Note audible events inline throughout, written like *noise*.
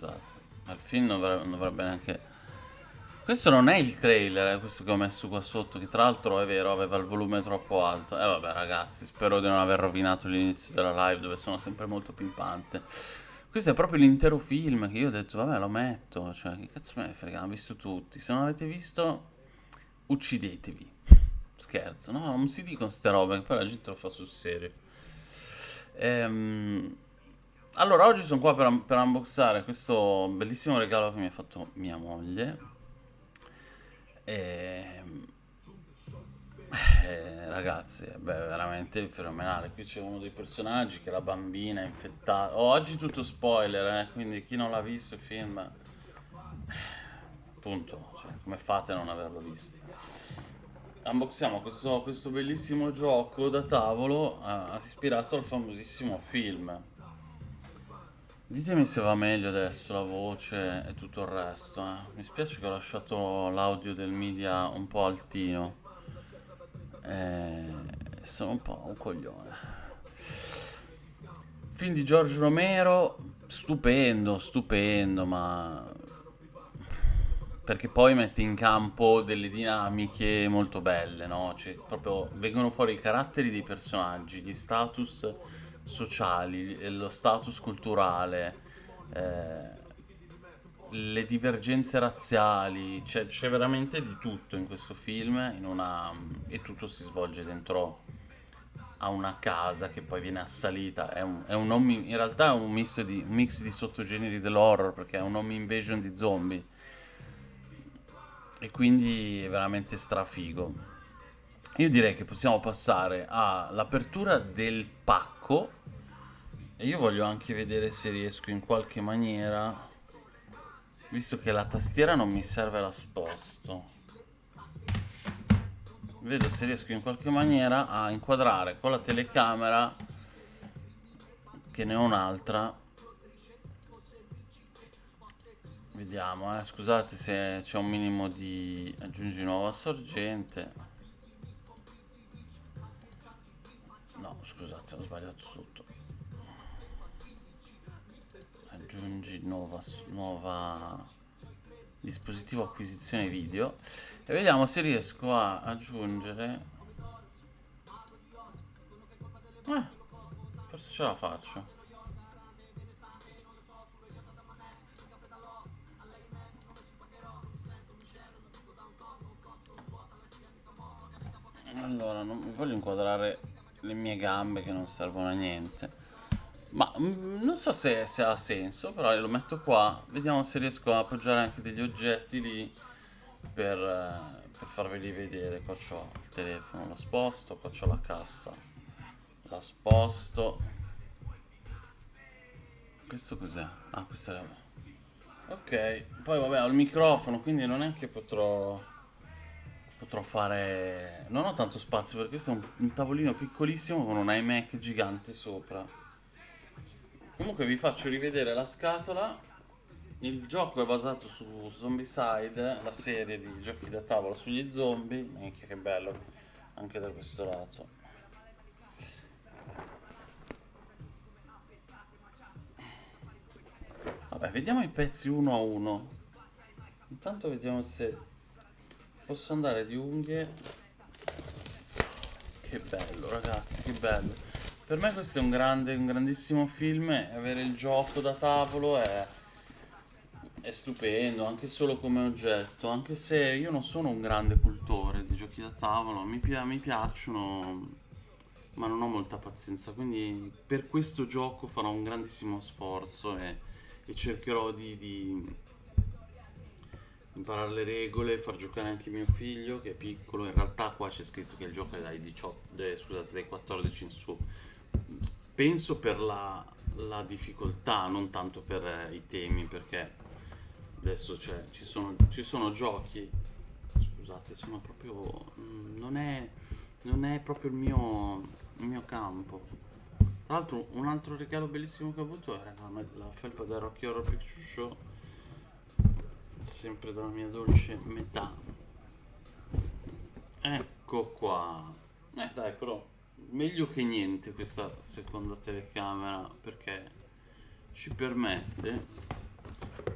scusate. Ma il film non dovrebbe, non dovrebbe neanche... Questo non è il trailer, eh, questo che ho messo qua sotto, che tra l'altro è vero, aveva il volume troppo alto. E eh, vabbè ragazzi, spero di non aver rovinato l'inizio della live dove sono sempre molto pimpante. Questo è proprio l'intero film che io ho detto, vabbè lo metto, cioè che cazzo me ne frega, l'hanno visto tutti. Se non avete visto, uccidetevi. *laughs* Scherzo, no, non si dicono queste robe, poi la gente lo fa sul serio. Ehm... Allora, oggi sono qua per, per unboxare questo bellissimo regalo che mi ha fatto mia moglie. E... Eh, ragazzi, beh, veramente fenomenale. Qui c'è uno dei personaggi che è la bambina infettata. Oh, oggi tutto spoiler, eh, quindi chi non l'ha visto il film... Appunto, cioè, come fate a non averlo visto? Unboxiamo questo, questo bellissimo gioco da tavolo uh, ispirato al famosissimo film. Ditemi se va meglio adesso la voce e tutto il resto. Eh. Mi spiace che ho lasciato l'audio del media un po' altino. Eh, sono un po' un coglione. Film di Giorgio Romero, stupendo, stupendo, ma... Perché poi mette in campo delle dinamiche molto belle, no? Cioè, proprio vengono fuori i caratteri dei personaggi, gli status sociali, lo status culturale, eh, le divergenze razziali, c'è, veramente di tutto in questo film in una, e tutto si svolge dentro a una casa che poi viene assalita. È un, è un home, in realtà è un, di, un mix di sottogeneri dell'horror perché è un home invasion di zombie. E quindi è veramente strafigo. Io direi che possiamo passare all'apertura del pacco e io voglio anche vedere se riesco in qualche maniera, visto che la tastiera non mi serve la sposto. Vedo se riesco in qualche maniera a inquadrare con la telecamera, che ne ho un'altra. Vediamo, eh. scusate se c'è un minimo di aggiungi nuova sorgente. Scusate, ho sbagliato tutto. Aggiungi nuova, nuova dispositivo acquisizione video e vediamo se riesco a aggiungere. Eh, forse ce la faccio. Allora non voglio inquadrare le mie gambe che non servono a niente ma mm, non so se, se, ha senso, però lo metto qua. Vediamo se riesco a appoggiare anche degli oggetti lì per, eh, per farveli vedere. Qua c'ho il telefono, lo sposto, qua c'ho la cassa, la sposto. Questo cos'è? Ah, questo è... Ok, poi vabbè ho il microfono, quindi non è che potrò... Potrò fare... Non ho tanto spazio perché questo è un, un tavolino piccolissimo con un iMac gigante sopra. Comunque vi faccio rivedere la scatola. Il gioco è basato su Zombicide, la serie di giochi da tavola sugli zombie. Minchia che bello, anche da questo lato. Vabbè, vediamo i pezzi uno a uno. Intanto vediamo se posso andare di unghie. Che bello ragazzi, che bello. Per me questo è un grande, un grandissimo film avere il gioco da tavolo è, è stupendo, anche solo come oggetto, anche se io non sono un grande cultore di giochi da tavolo, mi, pi mi piacciono, ma non ho molta pazienza, quindi per questo gioco farò un grandissimo sforzo e, e cercherò di, di imparare le regole, far giocare anche mio figlio che è piccolo, in realtà qua c'è scritto che il gioco è dai, 18, eh, scusate, dai 14 in su, penso per la, la difficoltà, non tanto per eh, i temi, perché adesso ci, sono, ci sono giochi, scusate, sono proprio, non è, non è proprio il mio, il mio campo. Tra l'altro un altro regalo bellissimo che ho avuto è la, la felpa da Rocky Horror Picture Show, sempre dalla mia dolce metà. Ecco qua. Eh dai però meglio che niente questa seconda telecamera perché ci permette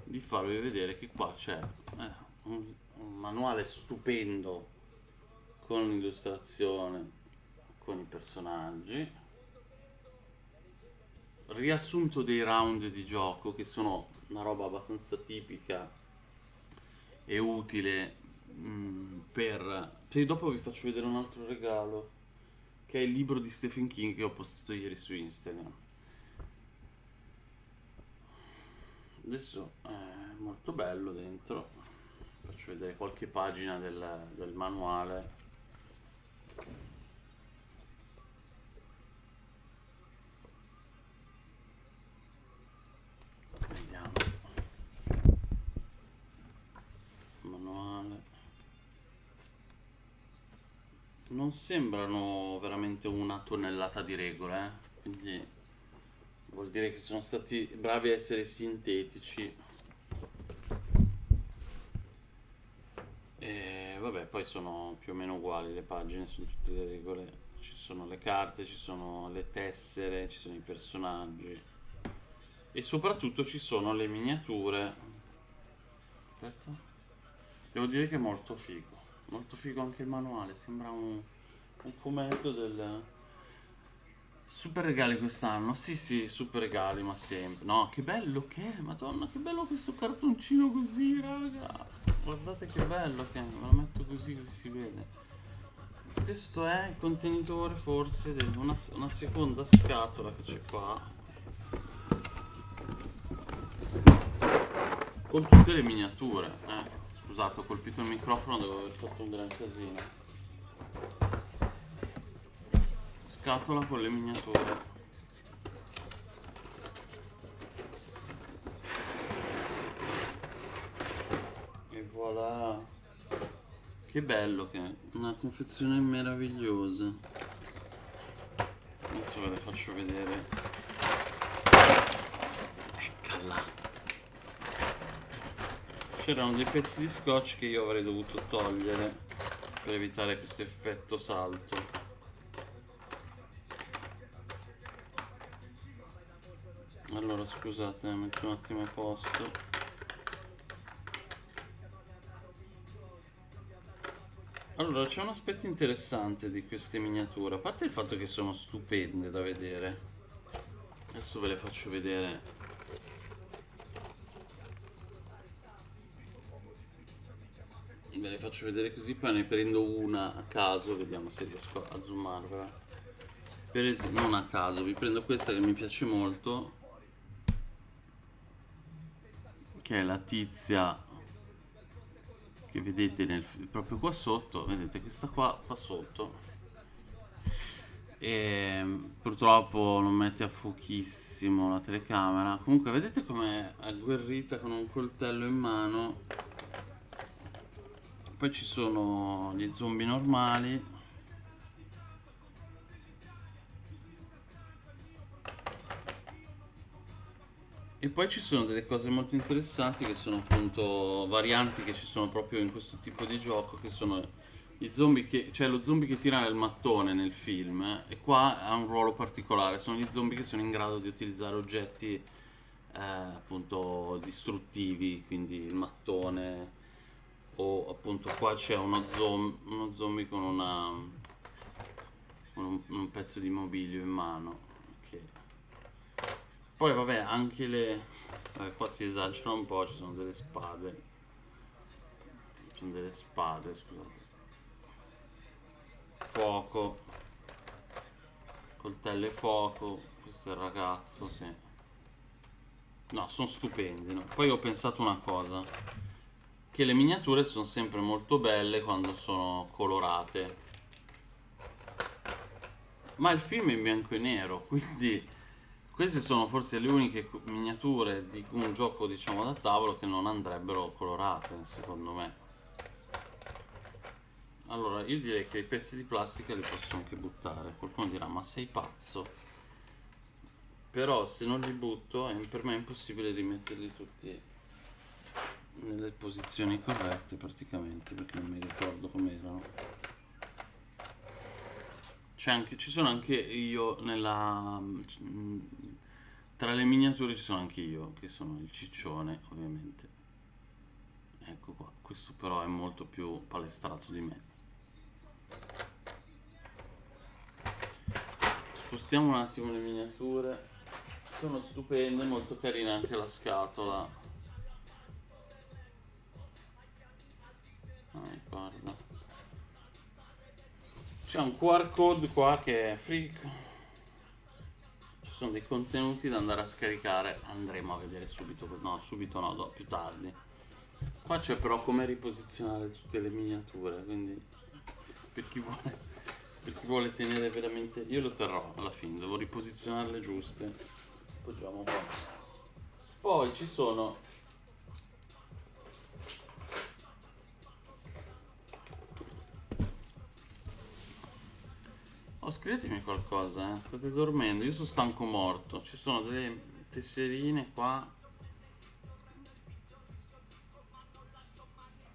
di farvi vedere che qua c'è eh, un, un manuale stupendo con l'illustrazione, con i personaggi, riassunto dei round di gioco che sono una roba abbastanza tipica e utile mm, per... Cioè, dopo vi faccio vedere un altro regalo che è il libro di Stephen King che ho postato ieri su Instagram. Adesso è molto bello dentro, faccio vedere qualche pagina del, del manuale. Vediamo. Manuale. Non sembrano veramente una tonnellata di regole, eh? quindi vuol dire che sono stati bravi a essere sintetici. E vabbè, poi sono più o meno uguali le pagine, sono tutte le regole. Ci sono le carte, ci sono le tessere, ci sono i personaggi. E soprattutto ci sono le miniature. Aspetta. Devo dire che è molto figo. Molto figo anche il manuale, sembra un, un fumetto del... Super regali quest'anno, sì sì, super regali, ma sempre. No, che bello che è, madonna, che bello questo cartoncino così, raga. Guardate che bello che è, me lo metto così così si vede. Questo è il contenitore forse di una, una seconda scatola che c'è qua. Con tutte le miniature, eh. Scusate, ho colpito il microfono, devo aver fatto un gran casino. Scatola con le miniature. E voilà. Che bello che è. Una confezione meravigliosa. Adesso ve le faccio vedere. Eccola. C'erano dei pezzi di scotch che io avrei dovuto togliere per evitare questo effetto salto. Allora scusate, metto un attimo a posto. Allora, c'è un aspetto interessante di queste miniature, a parte il fatto che sono stupende da vedere. Adesso ve le faccio vedere ve le faccio vedere così poi ne prendo una a caso vediamo se riesco a zoomarvela per esempio non a caso vi prendo questa che mi piace molto che è la tizia che vedete nel, proprio qua sotto vedete questa qua qua sotto. E purtroppo non mette a fuochissimo la telecamera. Comunque vedete com'è agguerrita con un coltello in mano? Poi ci sono gli zombie normali e poi ci sono delle cose molto interessanti che sono appunto varianti che ci sono proprio in questo tipo di gioco che sono i zombie che cioè lo zombie che tira nel mattone nel film eh, e qua ha un ruolo particolare sono gli zombie che sono in grado di utilizzare oggetti eh, appunto distruttivi quindi il mattone o appunto qua c'è uno, zom uno zombie con una un, un, pezzo di mobilio in mano. Poi vabbè anche le eh, qua si esagera un po' ci sono delle spade. Ci sono delle spade scusate. Fuoco. Coltello e fuoco questo è il ragazzo sì. No sono stupendi no? poi ho pensato una cosa che le miniature sono sempre molto belle quando sono colorate. Ma il film è in bianco e nero *laughs* quindi queste sono forse le uniche miniature di un gioco diciamo da tavolo che non andrebbero colorate secondo me. Allora io direi che i pezzi di plastica li posso anche buttare. Qualcuno dirà ma sei pazzo? Però se non li butto per me è impossibile rimetterli tutti nelle posizioni corrette praticamente perché non mi ricordo com'erano ci sono anche io nella Tra le miniature ci sono anche io, che sono il ciccione, ovviamente. Ecco qua, questo però è molto più palestrato di me. Spostiamo un attimo le miniature. Sono stupende, molto carina anche la scatola. Ah, guarda. C'è un QR code qua che è freak. Ci sono dei contenuti da andare a scaricare. Andremo a vedere subito. No, subito no, no più tardi. Qua c'è però come riposizionare tutte le miniature. Quindi per chi vuole, per chi vuole tenere veramente. Io lo terrò alla fine, devo riposizionarle giuste. Appoggiamo un po'. Poi ci sono Oh, scrivetemi qualcosa, eh. State dormendo, io sono stanco morto. Ci sono delle tesserine qua.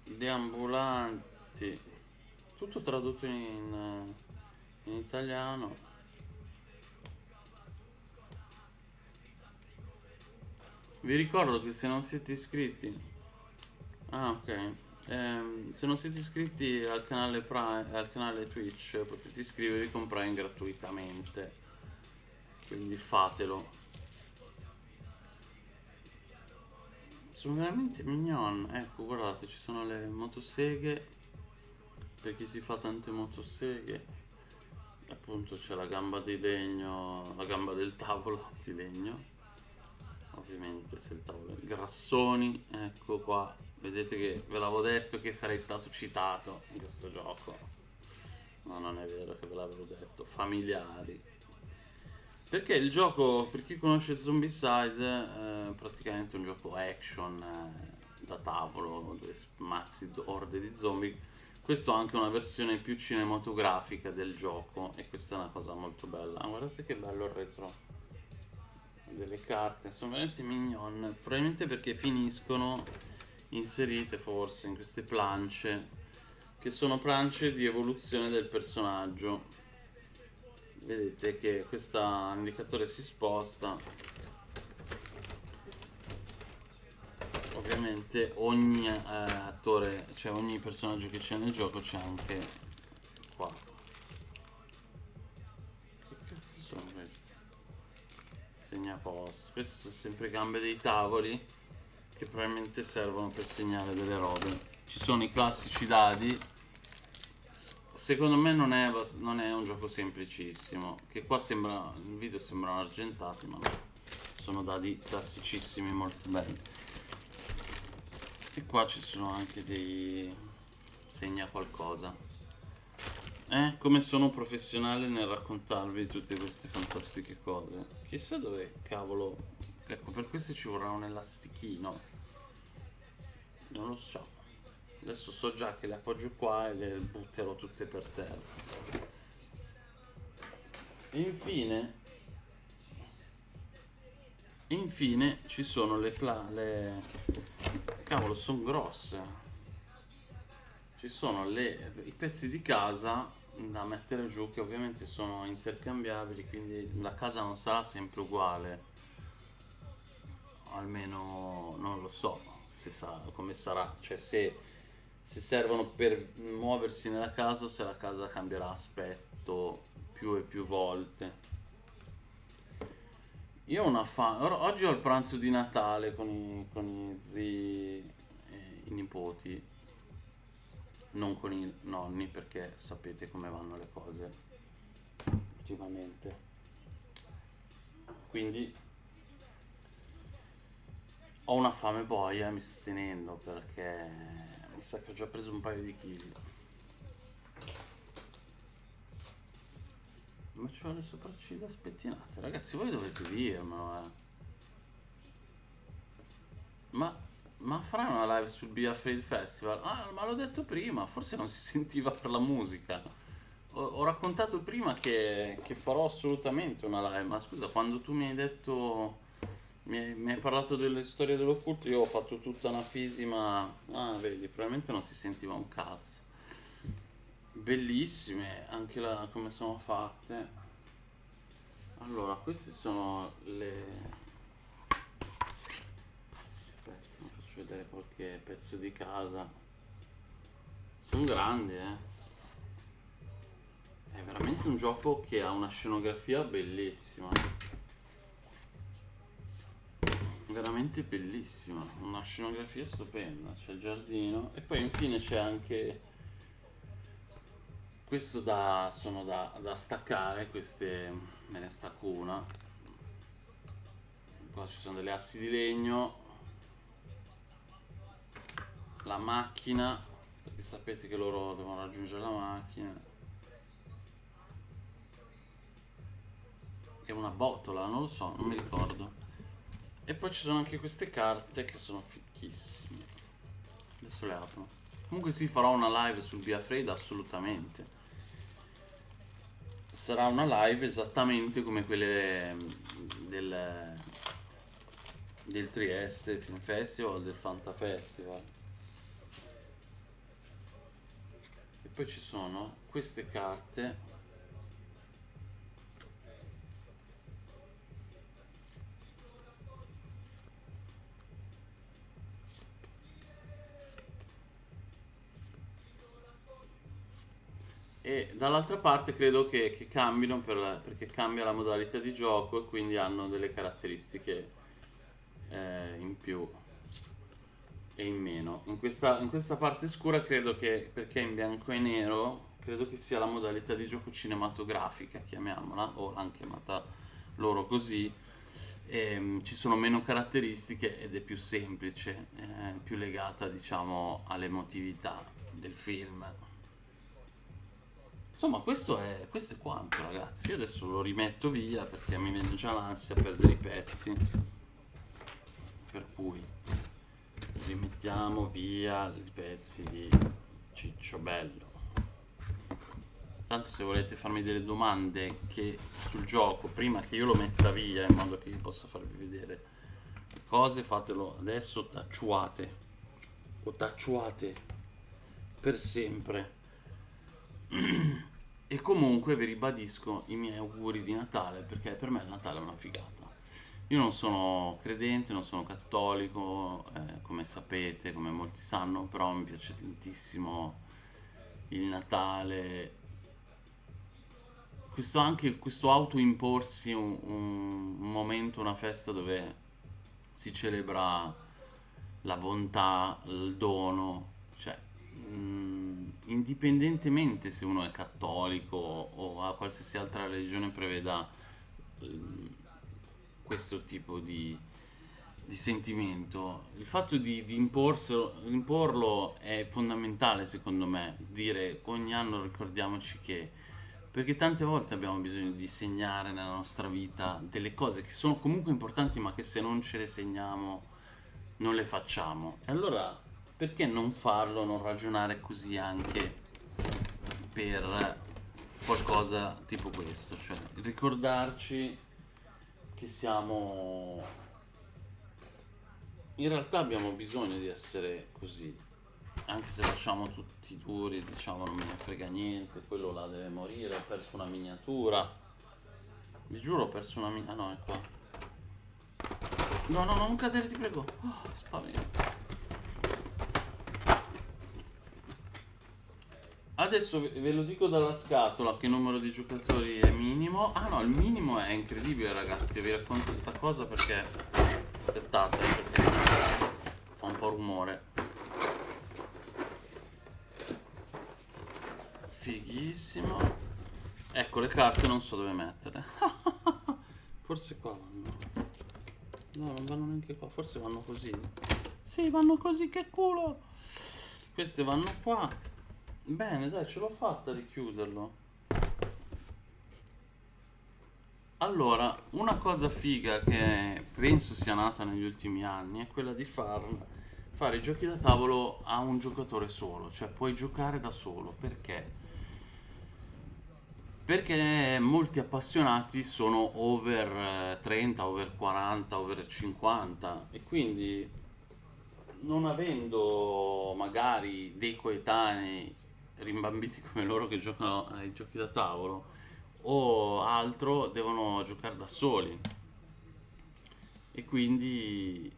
Deambulanti. Tutto tradotto in, in italiano. Vi ricordo che se non siete iscritti... Ah, ok. Eh, se non siete iscritti al canale, Prime, al canale Twitch potete iscrivervi con Prime gratuitamente. Quindi fatelo. Sono veramente mignon. Ecco, guardate, ci sono le motoseghe. Per chi si fa tante motoseghe. Appunto c'è la gamba di legno, la gamba del tavolo *laughs* di legno. Ovviamente se il tavolo è grassoni, ecco qua Vedete che ve l'avevo detto che sarei stato citato in questo gioco. No, non è vero che ve l'avevo detto. Familiari. Perché il gioco, per chi conosce Zombicide, è praticamente un gioco action eh, da tavolo, dove smazzi orde di zombie. Questo ha anche una versione più cinematografica del gioco e questa è una cosa molto bella. guardate che bello il retro delle carte, sono veramente mignon. Probabilmente perché finiscono inserite forse in queste plance che sono plance di evoluzione del personaggio. Vedete che questo indicatore si sposta. Ovviamente ogni eh, attore cioè ogni personaggio che c'è nel gioco c'è anche qua. Che cazzo sono questi? Segnaposto queste sono sempre gambe dei tavoli che probabilmente servono per segnare delle robe. Ci sono i classici dadi. secondo me non è, non è, un gioco semplicissimo. Che qua sembra, il video sembrano argentati, ma sono dadi classicissimi, molto belli. E qua ci sono anche dei... segna qualcosa. Eh, come sono professionale nel raccontarvi tutte queste fantastiche cose. Chissà dove cavolo... Ecco, per questi ci vorrà un elastichino. Non lo so. Adesso so già che le appoggio qua e le butterò tutte per terra. Infine... Infine ci sono le, pla le... Cavolo, sono grosse. Ci sono le, i pezzi di casa da mettere giù che ovviamente sono intercambiabili, quindi la casa non sarà sempre uguale. Almeno non lo so se sa come sarà, cioè se, se servono per muoversi nella casa o se la casa cambierà aspetto più e più volte. Io ho una fame, oggi ho il pranzo di Natale con i, con i zii e i nipoti, non con i nonni perché sapete come vanno le cose ultimamente. Quindi ho una fame boia, mi sto tenendo perché mi sa che ho già preso un paio di chili. Ma c'ho le sopracciglia spettinate, ragazzi voi dovete dirmelo eh. Ma, ma farai una live sul Be Afraid Festival? Ah, ma l'ho detto prima, forse non si *laughs* sentiva per la musica. Ho, ho raccontato prima che, che farò assolutamente una live, ma scusa, quando tu mi hai detto mi, mi hai parlato delle storie dell'occulto, io ho fatto tutta una fisima... Ah, vedi, probabilmente non si sentiva un cazzo. Bellissime, anche la, come sono fatte. Allora, queste sono le... Aspetta, faccio vedere qualche pezzo di casa. Sono grandi, eh. È veramente un gioco che ha una scenografia bellissima. Veramente bellissima, una scenografia stupenda. C'è il giardino e poi infine c'è anche questo da, sono da, da staccare, queste me ne stacco una. Qua ci sono delle assi di legno, la macchina, perché sapete che loro devono raggiungere la macchina. È una botola, non lo so, non mi ricordo. E poi ci sono anche queste carte che sono fichissime. Adesso le apro. Comunque sì, farò una live sul Via Fred, assolutamente. Sarà una live esattamente come quelle mm, del, del Trieste Film Festival, del Fanta Festival. E poi ci sono queste carte e dall'altra parte credo che, che cambino per, perché cambia la modalità di gioco e quindi hanno delle caratteristiche eh, in più e in meno. In questa, in questa parte scura credo che perché in bianco e nero credo che sia la modalità di gioco cinematografica chiamiamola o l'hanno chiamata loro così e, ehm, ci sono meno caratteristiche ed è più semplice eh, più legata diciamo all'emotività del film Insomma, questo è, questo è quanto, ragazzi. Io adesso lo rimetto via perché mi viene già l'ansia perdere i pezzi. Per cui rimettiamo via i pezzi di Ciccio Bello. Tanto se volete farmi delle domande che, sul gioco prima che io lo metta via in modo che io possa farvi vedere cose, fatelo adesso tacciuate o tacciuate per sempre. *clears throat* E comunque vi ribadisco i miei auguri di Natale perché per me il Natale è una figata. Io non sono credente, non sono cattolico, eh, come sapete, come molti sanno, però mi piace tantissimo il Natale. Questo anche questo autoimporsi un, un, momento, una festa dove si celebra la bontà, il dono, cioè mm, indipendentemente se uno è cattolico o a qualsiasi altra religione preveda mh, mm, questo tipo di, di, sentimento, il fatto di, di imporlo è fondamentale secondo me, dire ogni anno ricordiamoci che perché tante volte abbiamo bisogno di segnare nella nostra vita delle cose che sono comunque importanti ma che se non ce le segniamo non le facciamo. E allora perché non farlo, non ragionare così anche per qualcosa tipo questo, cioè ricordarci che siamo... In realtà abbiamo bisogno di essere così, anche se facciamo tutti duri, diciamo non me ne frega niente, quello là deve morire, ho perso una miniatura. Vi giuro ho perso una miniatura, ah no è qua. No, no, non cadere ti prego. Oh, spavento. Adesso ve lo dico dalla scatola che numero di giocatori è minimo. Ah no, il minimo è incredibile ragazzi, vi racconto questa cosa perché... Aspettate, perché fa un po' rumore. Fighissimo. Ecco, le carte non so dove mettere. *laughs* Forse qua vanno. No, non vanno neanche qua, forse vanno così. Sì, vanno così, che culo! Queste vanno qua. Bene, dai, ce l'ho fatta a richiuderlo. Allora, una cosa figa che penso sia nata negli ultimi anni è quella di far, fare i giochi da tavolo a un giocatore solo, cioè puoi giocare da solo. Perché? Perché molti appassionati sono over 30, over 40, over 50 e quindi non avendo magari dei coetanei rimbambiti come loro che giocano ai giochi da tavolo o altro devono giocare da soli e quindi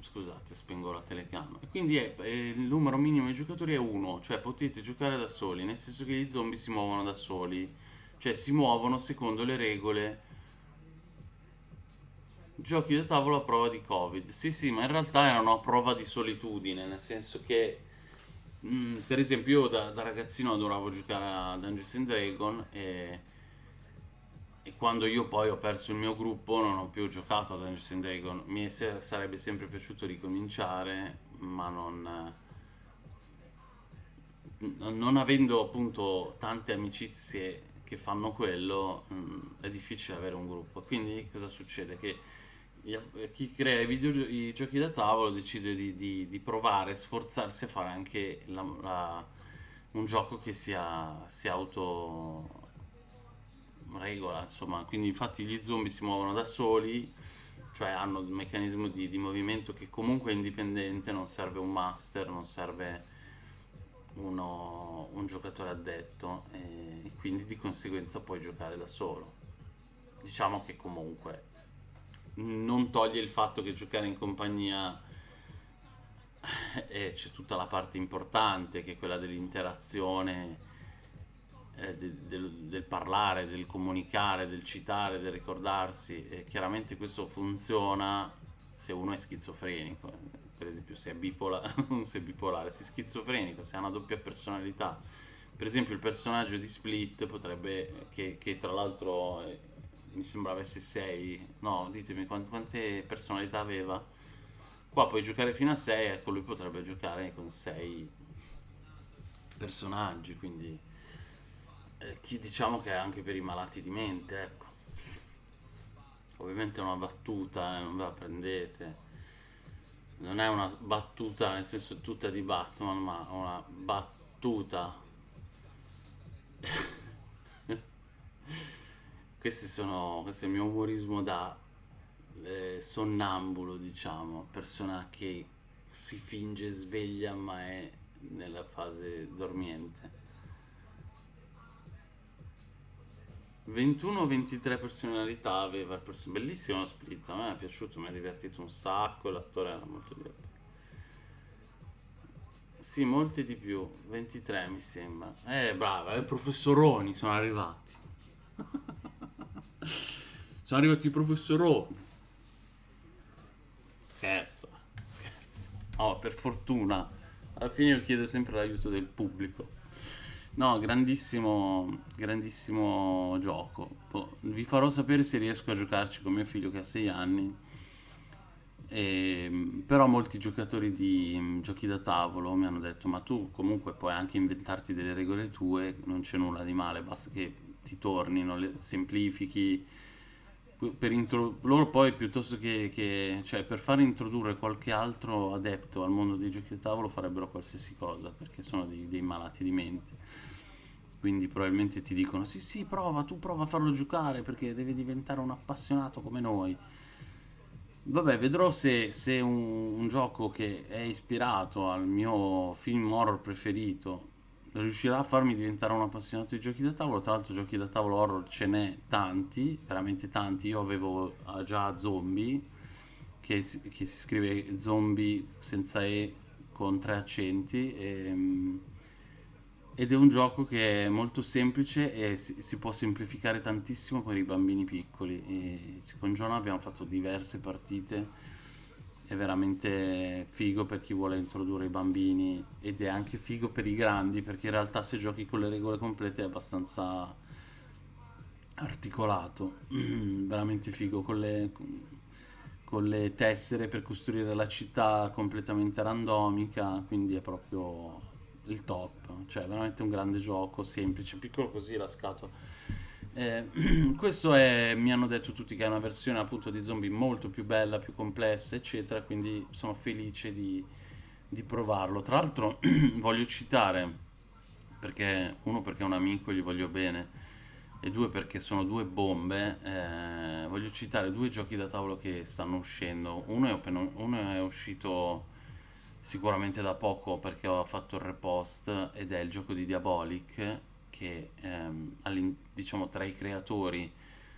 scusate, spengo la telecamera. Quindi è, è- il numero minimo di giocatori è uno, cioè potete giocare da soli, nel senso che gli zombie si muovono da soli, cioè si muovono secondo le regole. Giochi da tavolo a prova di Covid. Sì, sì, ma in realtà erano a prova di solitudine, nel senso che, mm, per esempio, io da, da ragazzino adoravo giocare a Dungeons and Dragons e e quando io poi ho perso il mio gruppo non ho più giocato a Dungeons and Dragons. Mi se- sarebbe sempre piaciuto ricominciare, ma non, non avendo appunto tante amicizie che fanno quello, mh, è difficile avere un gruppo. Quindi cosa succede? Che chi crea i, videogio- i giochi da tavolo decide di, di- di provare, sforzarsi a fare anche la- la- un gioco che sia, sia auto regola, insomma, quindi infatti gli zombie si muovono da soli, cioè hanno un meccanismo di, di movimento che comunque è indipendente, non serve un master, non serve uno- un giocatore addetto e, e quindi di conseguenza puoi giocare da solo. Diciamo che comunque non toglie il fatto che giocare in compagnia eh, c'è tutta la parte importante che è quella dell'interazione eh, de- del, del parlare, del comunicare, del citare, del ricordarsi, e chiaramente questo funziona se uno è schizofrenico, per esempio se è bipolare, *laughs* se è bipolare, se è schizofrenico, se ha una doppia personalità. Per esempio il personaggio di Split potrebbe, che, che tra l'altro mi sembra avesse 6, no, ditemi quant- quante personalità aveva. Qua puoi giocare fino a 6, ecco lui potrebbe giocare con 6 personaggi, quindi eh, chi diciamo che è anche per i malati di mente, ecco. Ovviamente è una battuta, eh, non ve la prendete. Non è una battuta nel senso tutta di Batman, ma una battuta. *laughs* Sono, questo è il mio umorismo da eh, sonnambulo, diciamo, persona che si finge sveglia ma è nella fase dormiente. 21 o 23 personalità aveva il perso- Bellissimo split, a me è piaciuto, mi ha divertito un sacco, l'attore era molto divertente. Sì, molti di più, 23 mi sembra. Eh, brava, i professoroni sono arrivati. Sono arrivati i professoroni. Scherzo, scherzo. Oh, per fortuna. Alla fine io chiedo sempre l'aiuto del pubblico. No, grandissimo, grandissimo gioco. Po- Vi farò sapere se riesco a giocarci con mio figlio che ha 6 anni. E, però molti giocatori di mm, giochi da tavolo mi hanno detto: Ma tu comunque puoi anche inventarti delle regole tue, non c'è nulla di male, basta che ti tornino, semplifichi. Per intro- loro poi piuttosto che, che- cioè per far introdurre qualche altro adepto al mondo dei giochi da tavolo farebbero qualsiasi cosa perché sono dei, dei malati di mente. Quindi probabilmente ti dicono: Sì, sì, prova, tu prova a farlo giocare perché deve diventare un appassionato come noi. Vabbè, vedrò se, se un, un gioco che è ispirato al mio film horror preferito riuscirà a farmi diventare un appassionato di giochi da tavolo. Tra l'altro, giochi da tavolo horror ce n'è tanti, veramente tanti. Io avevo ah, già Zombie, che, che si scrive zombie senza E con tre accenti. e, ed è un gioco che è molto semplice e si, si può semplificare tantissimo per i bambini piccoli. E con John abbiamo fatto diverse partite. È veramente figo per chi vuole introdurre i bambini ed è anche figo per i grandi perché in realtà se giochi con le regole complete è abbastanza articolato. *clears throat* Veramente figo con le, con le tessere per costruire la città completamente randomica, quindi è proprio il top, cioè veramente un grande gioco, semplice, piccolo così la scatola. Eh, *clears throat* questo è, mi hanno detto tutti che è una versione appunto di zombie molto più bella, più complessa, eccetera, quindi sono felice di, di provarlo. Tra l'altro *clears throat* voglio citare, perché uno perché è un amico, gli voglio bene, e due perché sono due bombe, eh, voglio citare due giochi da tavolo che stanno uscendo. Uno è, appena- uno è uscito sicuramente da poco perché ho fatto il repost ed è il gioco di Diabolic che ehm, diciamo tra i creatori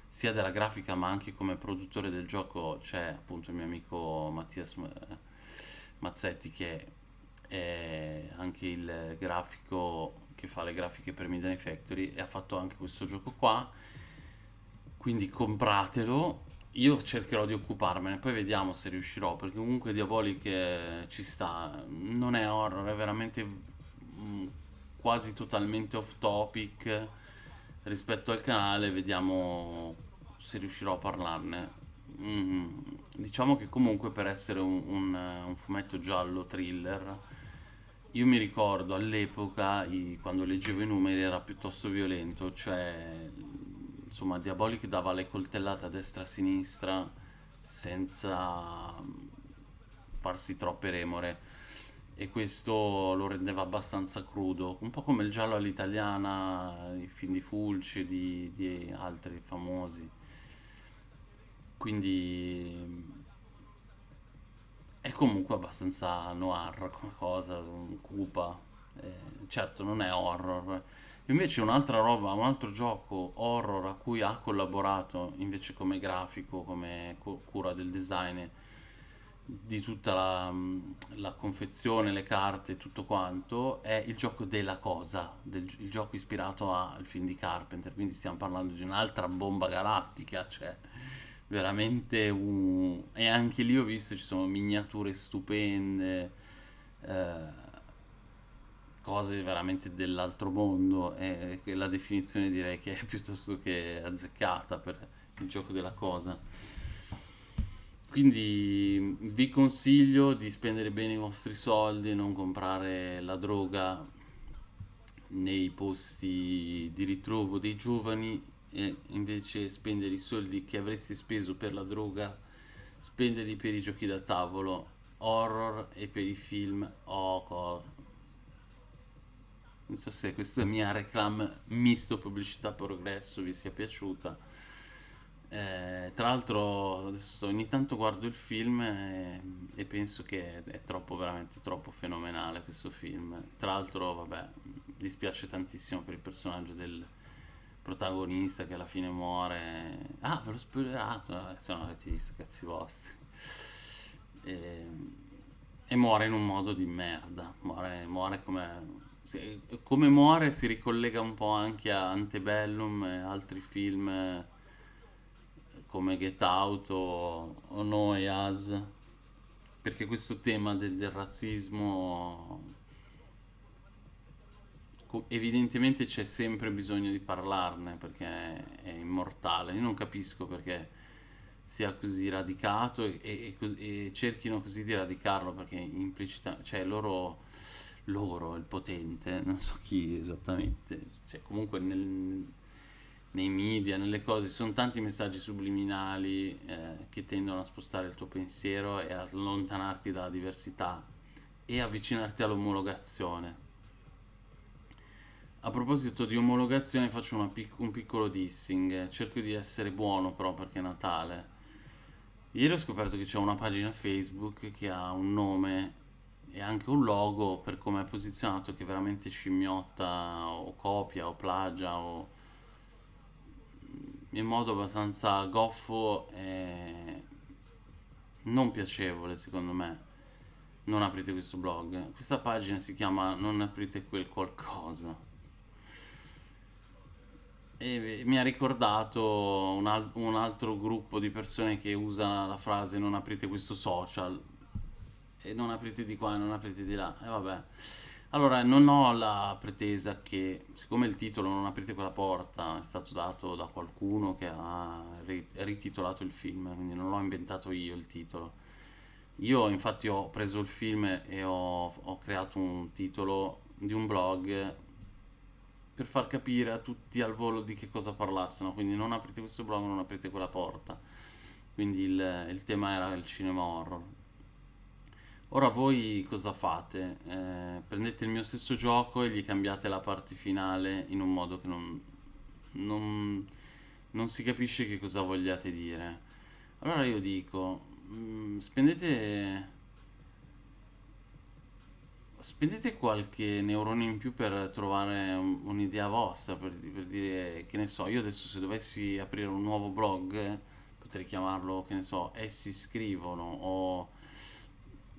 sia della grafica ma anche come produttore del gioco c'è appunto il mio amico Mattias eh, Mazzetti che è anche il grafico che fa le grafiche per Midnight Factory e ha fatto anche questo gioco qua. Quindi compratelo. Io cercherò di occuparmene poi vediamo se riuscirò perché comunque Diabolic eh, ci sta. Non è horror è veramente mm, quasi totalmente off topic rispetto al canale vediamo se riuscirò a parlarne. Mm, diciamo che comunque per essere un, un, un fumetto giallo thriller, io mi ricordo all'epoca, quando leggevo i numeri, era piuttosto violento, cioè, insomma, Diabolic dava le coltellate a destra e a sinistra senza farsi troppe remore e questo lo rendeva abbastanza crudo, un po' come il giallo all'italiana, i film di Fulci di, di altri famosi. Quindi è comunque abbastanza noir come cosa, cupa. Eh, certo non è horror. Invece un'altra roba, un altro gioco horror a cui ha collaborato invece come grafico, come cu- cura del design di tutta la, la confezione, le carte, tutto quanto, è il gioco della cosa, del- il gioco ispirato al film di Carpenter. Quindi stiamo parlando di un'altra bomba galattica, cioè veramente un... e anche lì ho visto ci sono miniature stupende eh, cose veramente dell'altro mondo e la definizione direi che è piuttosto che azzeccata per il gioco della cosa quindi vi consiglio di spendere bene i vostri soldi e non comprare la droga nei posti di ritrovo dei giovani e invece spendere i soldi che avresti speso per la droga, spenderli per i giochi da tavolo, horror e per i film co- non so se questa mia reclam misto pubblicità progresso vi sia piaciuta. Eh, tra l'altro ogni tanto guardo il film e, e penso che è troppo, veramente troppo fenomenale questo film. Tra l'altro, vabbè, dispiace tantissimo per il personaggio del protagonista che alla fine muore. Ah, ve l'ho spoilerato, eh, se non avete visto, cazzi vostri. E, e muore in un modo di merda. Muore, muore come. Come muore si ricollega un po' anche a Antebellum e altri film come Get Out o, o No Us, perché questo tema del, del razzismo evidentemente c'è sempre bisogno di parlarne perché è, è immortale. Io non capisco perché sia così radicato e, e- e cerchino così di radicarlo perché implicita, cioè loro, loro, il potente, non so chi esattamente, cioè comunque nel- nei media, nelle cose, ci sono tanti messaggi subliminali eh, che tendono a spostare il tuo pensiero e allontanarti dalla diversità e avvicinarti all'omologazione. A proposito di omologazione faccio pic- un piccolo dissing, cerco di essere buono però perché è Natale. Ieri ho scoperto che c'è una pagina Facebook che ha un nome e anche un logo per come è posizionato che veramente scimmiotta o copia o plagia o in modo abbastanza goffo e non piacevole secondo me. Non aprite questo blog. Questa pagina si chiama Non aprite quel qualcosa. E mi ha ricordato un, al- un altro gruppo di persone che usa la frase non aprite questo social e non aprite di qua e non aprite di là. E vabbè. Allora, non ho la pretesa che, siccome il titolo Non aprite quella porta è stato dato da qualcuno che ha ri- rititolato il film, quindi non l'ho inventato io il titolo. Io infatti ho preso il film e ho, ho creato un titolo di un blog per far capire a tutti al volo di che cosa parlassero, quindi non aprite questo blog, non aprite quella porta. Quindi il, il tema era il cinema horror. Ora voi cosa fate? Eh, prendete il mio stesso gioco e gli cambiate la parte finale in un modo che non, non- non si capisce che cosa vogliate dire. Allora io dico, mm, spendete Spendete qualche neurone in più per trovare un- un'idea vostra, per, per dire, che ne so, io adesso se dovessi aprire un nuovo blog, potrei chiamarlo, che ne so, essi scrivono, o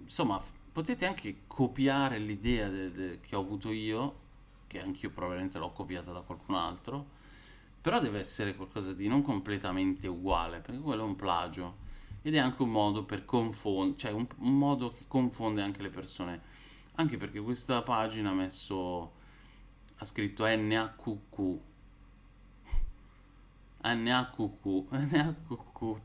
insomma, potete anche copiare l'idea de- de- che ho avuto io, che anch'io probabilmente l'ho copiata da qualcun altro, però deve essere qualcosa di non completamente uguale, perché quello è un plagio. Ed è anche un modo per confondere, cioè un, un modo che confonde anche le persone. Anche perché questa pagina ha messo, ha scritto NAQQ. NAQQ, NAQQ,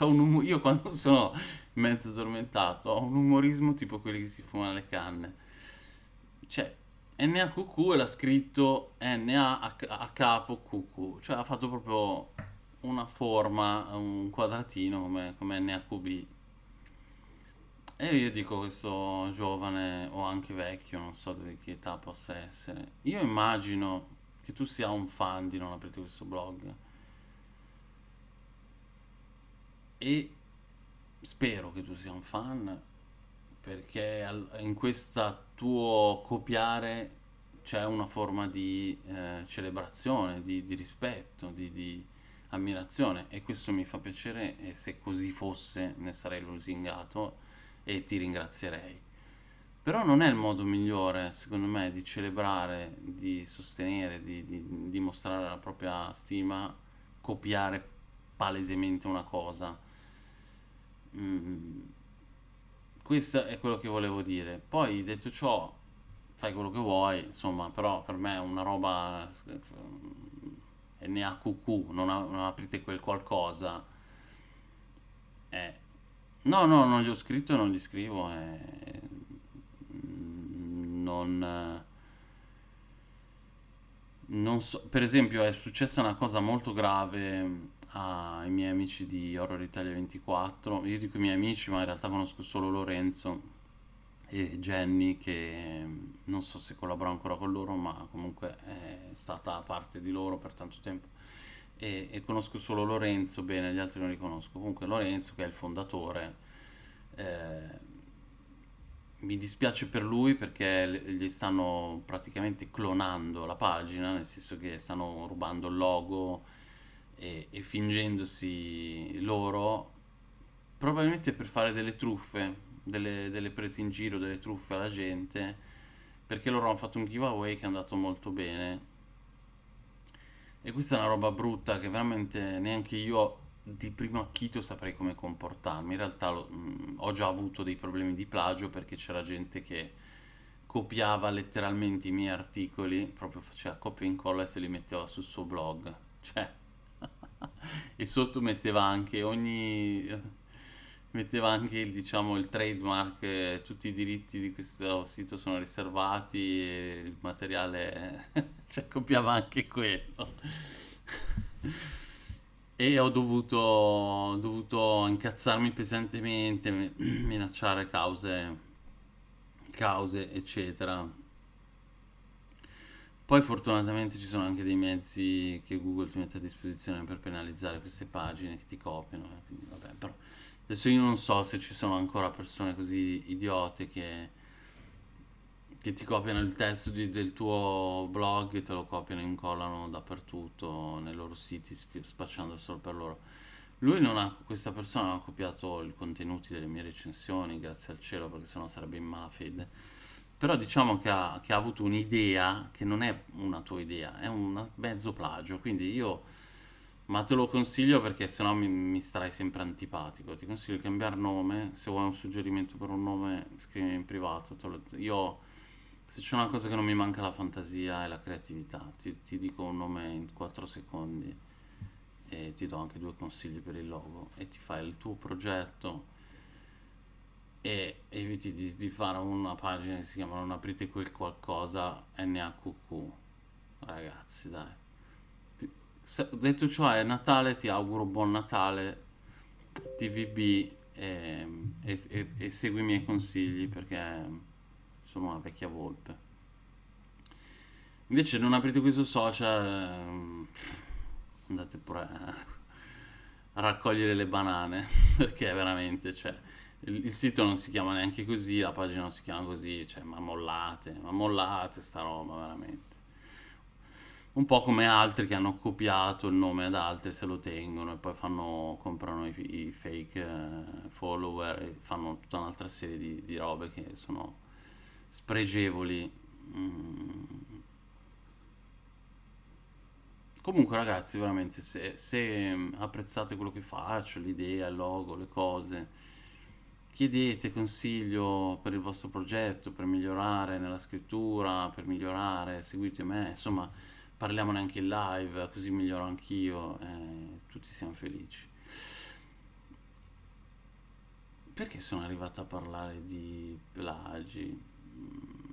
un io quando *laughs* sono mezzo addormentato ho un umorismo tipo quelli che si fumano le canne. Cioè, NAQQ l'ha scritto NA a, capo QQ, cioè ha fatto proprio una forma, un quadratino come, come NAQB. E io dico questo giovane o anche vecchio, non so di che età possa essere. Io immagino che tu sia un fan di Non aprite questo blog e spero che tu sia un fan perché in questa tuo copiare c'è una forma di eh, celebrazione, di, di rispetto, di, di ammirazione e questo mi fa piacere e se così fosse ne sarei lusingato e ti ringrazierei. Però non è il modo migliore, secondo me, di celebrare, di sostenere, di dimostrare la propria stima, copiare palesemente una cosa. Mm, questo è quello che volevo dire. Poi, detto ciò, fai quello che vuoi, insomma, però per me è una roba eh, NAQQ, non, a- non aprite quel qualcosa. Eh, no, no, non gli ho scritto e non gli scrivo. eh, mm, non, eh, non so, per esempio, è successa una cosa molto grave ai miei amici di Horror Italia 24. Io dico i miei amici, ma in realtà conosco solo Lorenzo e Jenny, che mm, non so se collabora ancora con loro, ma comunque è stata parte di loro per tanto tempo. E, e conosco solo Lorenzo, bene, gli altri non li conosco. Comunque Lorenzo, che è il fondatore, eh, mi dispiace per lui perché gli stanno praticamente clonando la pagina, nel senso che stanno rubando il logo e, e fingendosi loro, probabilmente per fare delle truffe, delle, delle prese in giro, delle truffe alla gente, perché loro hanno fatto un giveaway che è andato molto bene. E questa è una roba brutta che veramente neanche io di primo acchito saprei come comportarmi. In realtà lo- mh, ho già avuto dei problemi di plagio perché c'era gente che copiava letteralmente i miei articoli, proprio faceva copia e incolla e se li metteva sul suo blog. Cioè, *laughs* e sotto metteva anche ogni... metteva anche il, diciamo, il trademark, eh, tutti i diritti di questo sito sono riservati e il materiale... *laughs* cioè, copiava anche quello. *laughs* E ho dovuto, ho dovuto incazzarmi pesantemente, mi- *clears throat* minacciare cause, cause, eccetera. Poi fortunatamente ci sono anche dei mezzi che Google ti mette a disposizione per penalizzare queste pagine che ti copiano, eh, quindi vabbè, però adesso io non so se ci sono ancora persone così idiote che, che ti copiano il testo di- del tuo blog e te lo copiano e incollano dappertutto nei loro siti, sp- spacciando solo per loro. Lui non ha, questa persona non ha copiato i contenuti delle mie recensioni, grazie al cielo, perché sennò sarebbe in malafede. Però diciamo che ha, che ha avuto un'idea che non è una tua idea, è un mezzo plagio. Quindi io, ma te lo consiglio perché sennò mi, mi starai sempre antipatico. Ti consiglio di cambiare nome. Se vuoi un suggerimento per un nome, scrivimi in privato. lo- io, se c'è una cosa che non mi manca la fantasia e la creatività. Ti, ti dico un nome in 4 secondi e ti do anche due consigli per il logo e ti fai il tuo progetto e eviti di, di fare una pagina che si chiama Non aprite quel qualcosa NAQQ. Ragazzi, dai. Se- detto ciò, è Natale, ti auguro buon Natale, TVB e, e- e- e segui i miei consigli perché sono una vecchia volpe. Invece non aprite questo social, ehm, andate pure a *laughs* raccogliere le banane *laughs* perché veramente, cioè, il, il sito non si chiama neanche così, la pagina non si chiama così, cioè, ma mollate, ma mollate sta roba veramente. Un po' come altri che hanno copiato il nome ad altri, se lo tengono e poi fanno, comprano i, i fake eh, follower e fanno tutta un'altra serie di, di robe che sono spregevoli. Mm. Comunque ragazzi, veramente, se, se apprezzate quello che faccio, l'idea, il logo, le cose, chiedete consiglio per il vostro progetto, per migliorare nella scrittura, per migliorare, seguite me, insomma parliamone anche in live, così miglioro anch'io e tutti siamo felici. Perché sono arrivato a parlare di plagi? Mm,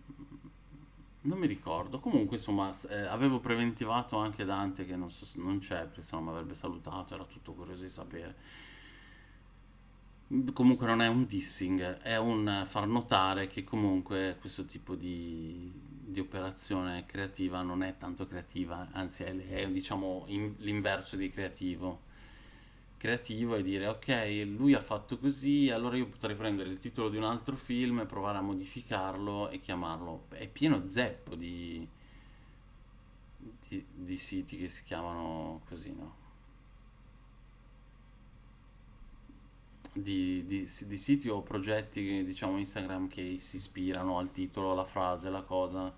non mi ricordo. Comunque, insomma, eh, avevo preventivato anche Dante che non, so, non c'è, perché no mi avrebbe salutato, era tutto curioso di sapere. Comunque non è un dissing, è un far notare che comunque questo tipo di, di operazione creativa non è tanto creativa, anzi è, è diciamo in, l'inverso di creativo. Creativo è dire ok, lui ha fatto così, allora io potrei prendere il titolo di un altro film e provare a modificarlo e chiamarlo. È pieno zeppo di, di, di siti che si chiamano così, no? Di, di, di siti o progetti, diciamo Instagram, che si ispirano al titolo, alla frase, alla cosa.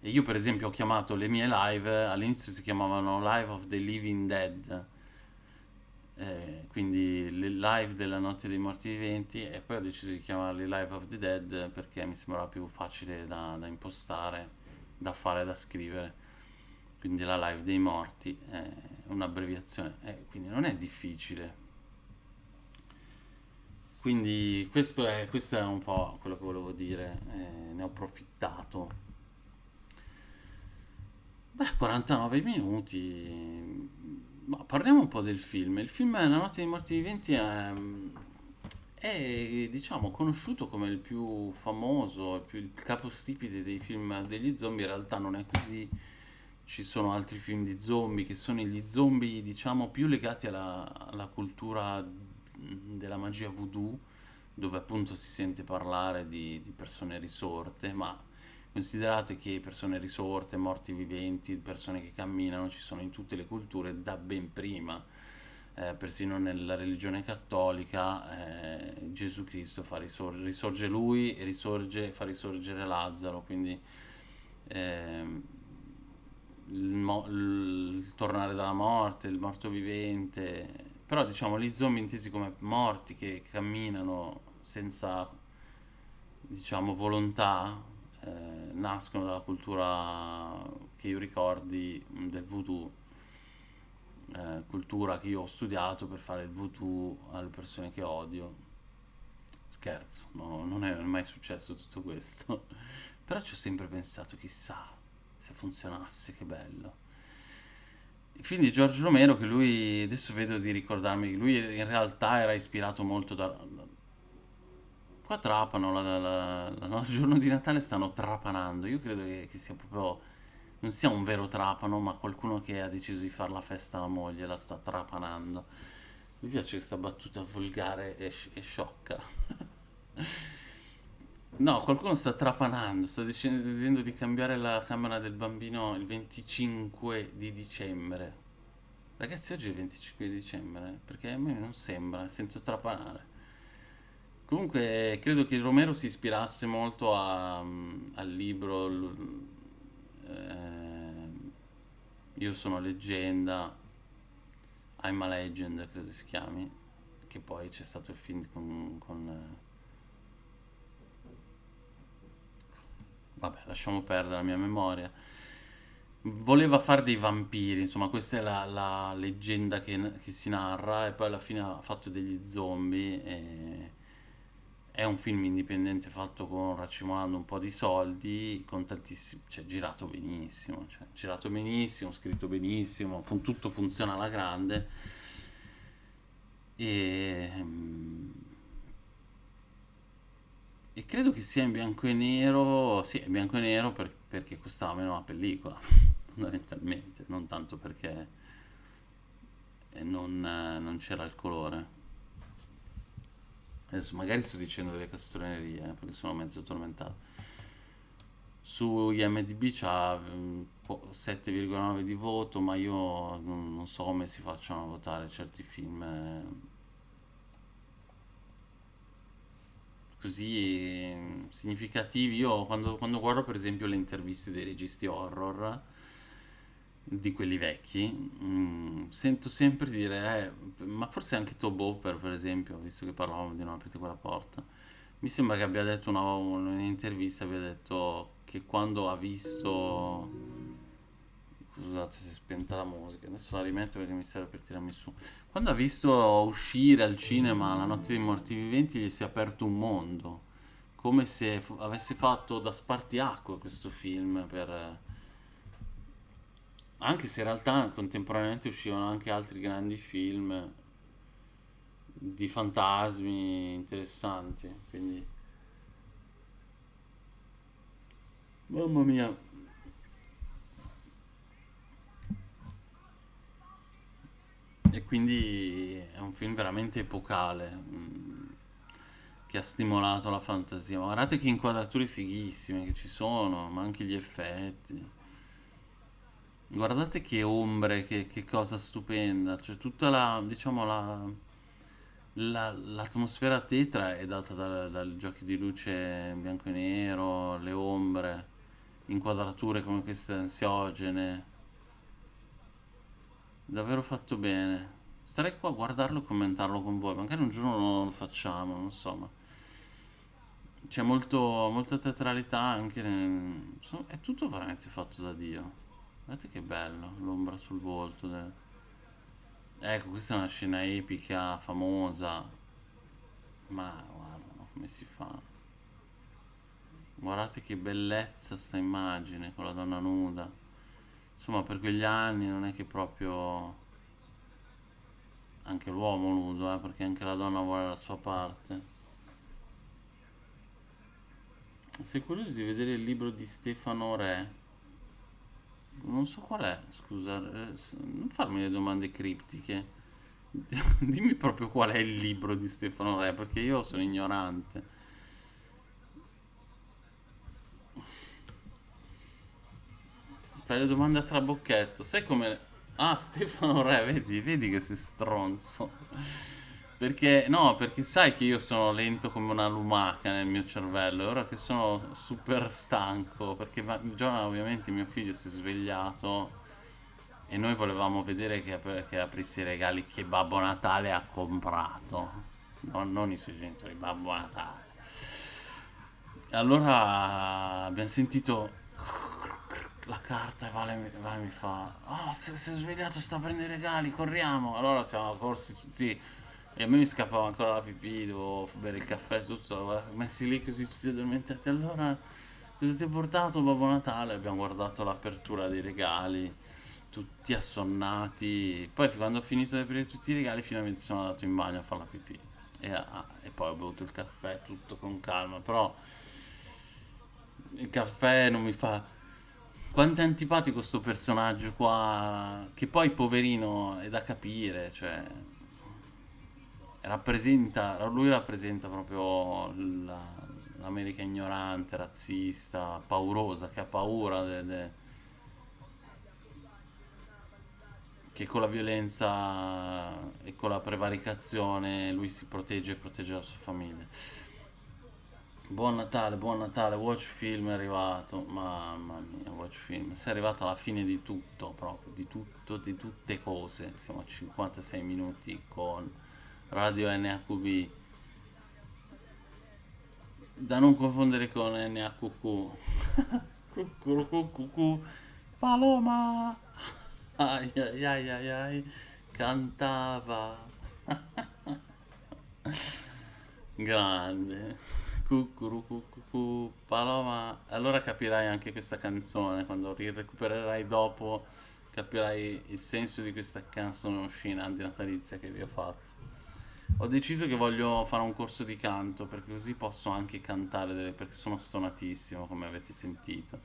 E io per esempio ho chiamato le mie live, all'inizio si chiamavano Live of the Living Dead, eh, quindi le live della notte dei morti viventi e poi ho deciso di chiamarli Live of the Dead perché mi sembrava più facile da, da impostare, da fare, da scrivere. Quindi la live dei morti è un'abbreviazione, eh, quindi non è difficile. Quindi questo è, questo è un po' quello che volevo dire, eh, ne ho approfittato. Beh, 49 minuti. Ma parliamo un po' del film. Il film La notte dei morti viventi è, è, diciamo, conosciuto come il più famoso, il, più, il capostipite dei film degli zombie. In realtà non è così. Ci sono altri film di zombie che sono gli zombie, diciamo, più legati alla, alla cultura della magia voodoo, dove appunto si sente parlare di, di persone risorte, ma considerate che persone risorte, morti viventi, persone che camminano ci sono in tutte le culture da ben prima. Eh, persino nella religione cattolica eh, Gesù Cristo fa risorgere, risorge lui e risorge, fa risorgere Lazzaro, quindi eh, il, il tornare dalla morte, il morto vivente, però diciamo gli zombie intesi come morti che camminano senza diciamo volontà eh, nascono dalla cultura che io ricordi del voodoo eh, cultura che io ho studiato per fare il voodoo alle persone che odio. Scherzo no, non è mai successo tutto questo. *laughs* Però ci ho sempre pensato chissà se funzionasse che bello il film di Giorgio Romero che lui, adesso vedo di ricordarmi, lui in realtà era ispirato molto da... Qua trapano, la, la, la, no, il giorno di Natale stanno trapanando, io credo che, che, sia proprio, non sia un vero trapano, ma qualcuno che ha deciso di fare la festa alla moglie, la sta trapanando. Mi piace questa battuta volgare e, e sciocca. *laughs* No, qualcuno sta trapanando, sta decidendo di cambiare la camera del bambino il 25 di dicembre. Ragazzi, oggi è il 25 di dicembre, perché a me non sembra, sento trapanare. Comunque, credo che Romero si ispirasse molto a, al libro eh, Io sono leggenda, I'm a Legend, credo si chiami, che poi c'è stato il film con... con vabbè, lasciamo perdere la mia memoria. Voleva fare dei vampiri, insomma, questa è la, la leggenda che, che, si narra, e poi alla fine ha fatto degli zombie. E... È un film indipendente fatto con racimolando un po' di soldi, con tantissimi, cioè girato benissimo, cioè, girato benissimo, scritto benissimo, tutto funziona alla grande. E ehm, e credo che sia in bianco e nero, sì, in bianco e nero per, perché costava meno la pellicola, *laughs* fondamentalmente, non tanto perché non, non c'era il colore. Adesso magari sto dicendo delle castronerie, eh, perché sono mezzo tormentato. Su IMDb c'ha mm, po- 7,9 di voto, ma io non so come si facciano a votare certi film eh, così mm, significativi. Io quando, quando guardo per esempio le interviste dei registi horror, di quelli vecchi, mm, sento sempre dire, eh, ma forse anche Tobo per, per esempio, visto che parlavamo di non aprite quella porta, mi sembra che abbia detto una, un'intervista, abbia detto che quando ha visto... Scusate se è spenta la musica, adesso la rimetto perché mi serve per tirarmi su. Quando ha visto uscire al cinema La notte dei morti viventi gli si è aperto un mondo, come se avesse fatto da spartiacque questo film per... Anche se in realtà contemporaneamente uscivano anche altri grandi film di fantasmi interessanti, quindi mamma mia, e quindi è un film veramente epocale mm, che ha stimolato la fantasia. Ma guardate che inquadrature fighissime che ci sono, ma anche gli effetti. Guardate che ombre, che, che cosa stupenda, cioè tutta la, diciamo, la, la- l'atmosfera tetra è data da- dal giochi di luce bianco e nero, le ombre, inquadrature come queste ansiogene, davvero fatto bene. Starei qua a guardarlo e commentarlo con voi, magari un giorno lo facciamo, non so, ma c'è molta teatralità anche, nel- è tutto veramente fatto da Dio. Guardate che bello, l'ombra sul volto. del- Ecco, questa è una scena epica, famosa, ma guarda no, come si fa. Guardate che bellezza sta immagine con la donna nuda. Insomma, per quegli anni non è che proprio anche l'uomo nudo, eh, perché anche la donna vuole la sua parte. Sei curioso di vedere il libro di Stefano Re? Non so qual è, scusa, eh, non farmi le domande criptiche. *laughs* Dimmi proprio qual è il libro di Stefano Re, perché io sono ignorante. Fai le domande a trabocchetto. Sai come... Ah, *laughs* Stefano Re, vedi, vedi che sei stronzo. Perché, no, perché sai che io sono lento come una lumaca nel mio cervello. E ora che sono super stanco, perché già ovviamente mio figlio si è svegliato e noi volevamo vedere che, che aprisse i regali che Babbo Natale ha comprato. No, non i suoi genitori, Babbo Natale. Allora abbiamo sentito la carta e Vale, Vale mi fa: Oh, si si è svegliato, sta a prendere i regali, corriamo. Allora siamo corsi tutti. E a me mi scappava ancora la pipì, dovevo bere il caffè, tutto. Messi lì così tutti addormentati. Allora, cosa ti ha portato Babbo Natale? Abbiamo guardato l'apertura dei regali, tutti assonnati. Poi, quando ho finito di aprire tutti i regali, finalmente sono andato in bagno a fare la pipì. E, ah, e poi ho bevuto il caffè, tutto con calma. Però il caffè non mi fa quanto è antipatico sto personaggio qua, che poi poverino è da capire, cioè rappresenta, lui rappresenta proprio la- l'America ignorante, razzista, paurosa, che ha paura de- de- che con la violenza e con la prevaricazione lui si protegge e protegge la sua famiglia. Buon Natale, buon Natale, Watch Film è arrivato, mamma mia, Watch Film, sei arrivato alla fine di tutto, proprio, di tutto, di tutte cose, siamo a 56 minuti con Radio NHB, da non confondere con Cucurucucucu, *laughs* Paloma, *laughs* ai ai ai ai ai, cantava, *laughs* grande. Cucurucucucu, Paloma. Allora capirai anche questa canzone, quando ri- recupererai dopo, capirai il senso di questa canzone oscena di natalizia che vi ho fatto. Ho deciso che voglio fare un corso di canto, perché così posso anche cantare, delle- perché sono stonatissimo, come avete sentito.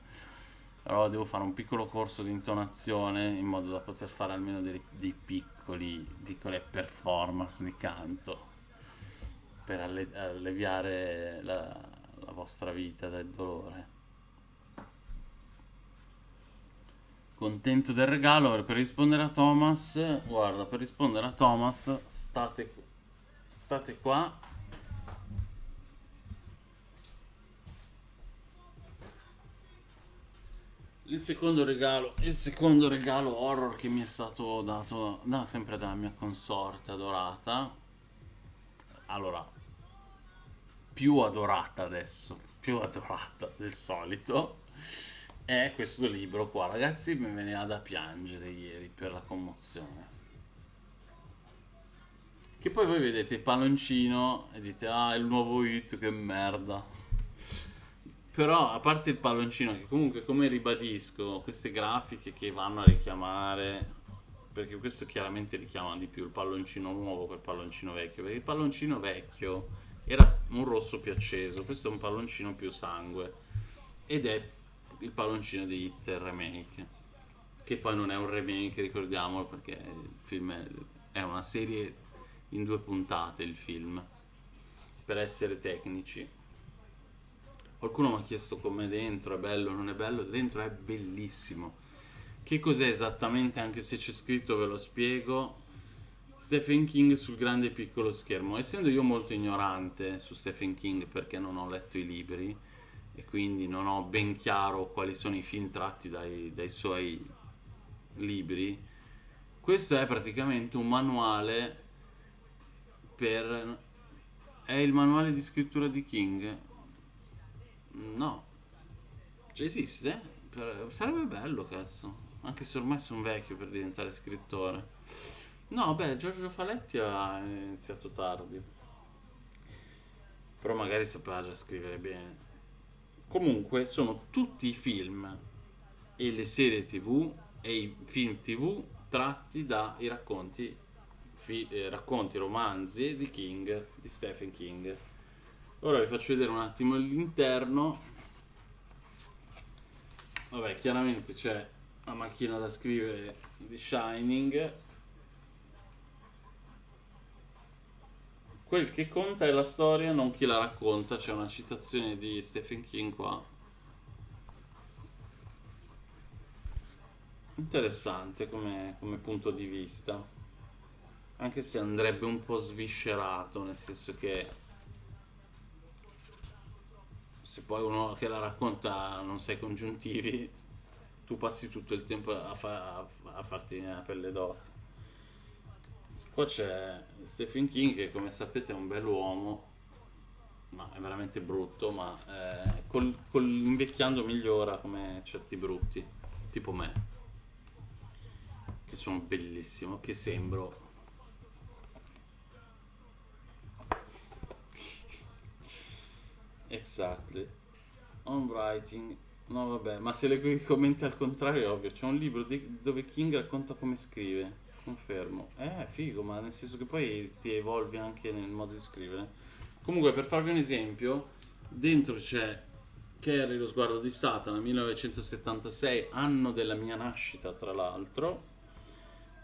Allora devo fare un piccolo corso di intonazione in modo da poter fare almeno dei, dei piccoli, piccole performance di canto per alle- alleviare la, la vostra vita dal dolore. Contento del regalo. Per rispondere a Thomas, guarda, per rispondere a Thomas, state, state qua. Il secondo regalo, il secondo regalo horror che mi è stato dato da, sempre dalla mia consorte adorata. Allora, più adorata adesso, più adorata del solito è questo libro qua. Ragazzi, mi veniva da piangere ieri per la commozione. Che poi voi vedete il palloncino e dite, ah, il nuovo hit, che merda. Però, a parte il palloncino, che comunque, come ribadisco, queste grafiche che vanno a richiamare, perché questo chiaramente richiama di più il palloncino nuovo che il palloncino vecchio, perché il palloncino vecchio era un rosso più acceso, questo è un palloncino più sangue, ed è il palloncino di Hit remake che poi non è un remake ricordiamolo perché il film è, è una serie in due puntate il film per essere tecnici. Qualcuno mi ha chiesto com'è dentro è bello non è bello dentro è bellissimo. Che cos'è esattamente anche se c'è scritto ve lo spiego Stephen King sul grande e piccolo schermo essendo io molto ignorante su Stephen King perché non ho letto i libri e quindi non ho ben chiaro quali sono i film tratti dai, dai suoi libri. Questo è praticamente un manuale per... È il manuale di scrittura di King? No. Cioè esiste? Sarebbe bello, cazzo. Anche se ormai sono vecchio per diventare scrittore. No, beh, Giorgio Faletti ha iniziato tardi. Però magari sapeva già scrivere bene. Comunque sono tutti i film e le serie tv e i film tv tratti dai racconti, eh, racconti, romanzi di King, di Stephen King. Ora vi faccio vedere un attimo l'interno. Vabbè, chiaramente c'è la macchina da scrivere di Shining Quel che conta è la storia, non chi la racconta. C'è una citazione di Stephen King qua. Interessante come, come punto di vista. Anche se andrebbe un po' sviscerato, nel senso che se poi uno che la racconta non sai congiuntivi, tu passi tutto il tempo a, fa a farti la pelle d'oca. Qua c'è Stephen King che come sapete è un bell'uomo, ma è veramente brutto, ma eh, col, col invecchiando migliora come certi brutti, tipo me, che sono bellissimo, che sembro... Exactly. On writing. No vabbè, ma se leggo i commenti al contrario è ovvio, c'è un libro di, dove King racconta come scrive. Confermo. Eh, figo, ma nel senso che poi ti evolvi anche nel modo di scrivere. Comunque, per farvi un esempio, dentro c'è Carrie, lo sguardo di Satana, 1976, anno della mia nascita, tra l'altro,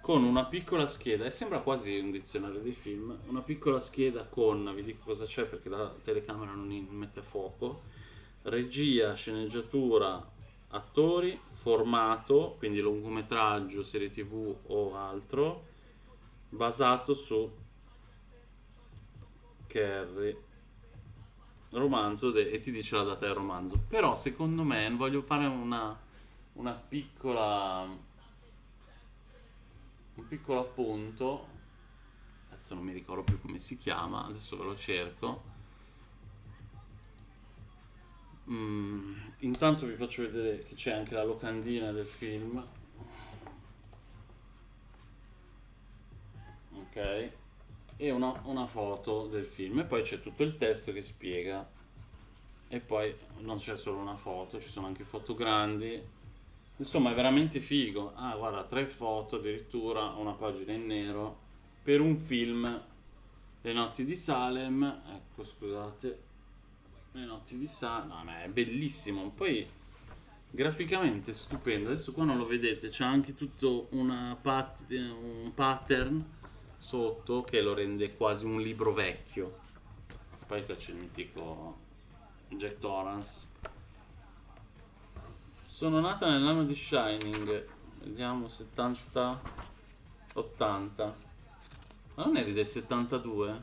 con una piccola scheda, e sembra quasi un dizionario dei film, una piccola scheda con, vi dico cosa c'è perché la telecamera non mette a fuoco, regia, sceneggiatura, attori, formato, quindi lungometraggio, serie tv o altro, basato su Carrie. Romanzo e ti dice la data del romanzo. Però secondo me voglio fare una, una piccola un piccolo appunto. Adesso non mi ricordo più come si chiama adesso ve lo cerco Mm, intanto vi faccio vedere che c'è anche la locandina del film. Ok. E una, una foto del film. E poi c'è tutto il testo che spiega. E poi non c'è solo una foto, ci sono anche foto grandi. Insomma è veramente figo. Ah guarda, tre foto addirittura, una pagina in nero. Per un film Le notti di Salem. Ecco, scusate le notti di Sa... No, ma è bellissimo. Poi graficamente stupendo. Adesso qua non lo vedete, c'è anche tutto pat un pattern sotto che lo rende quasi un libro vecchio. Poi qua c'è il mitico Jack Torrance. Sono nata nell'anno di Shining. Vediamo 70 80. Ma non eri del 72?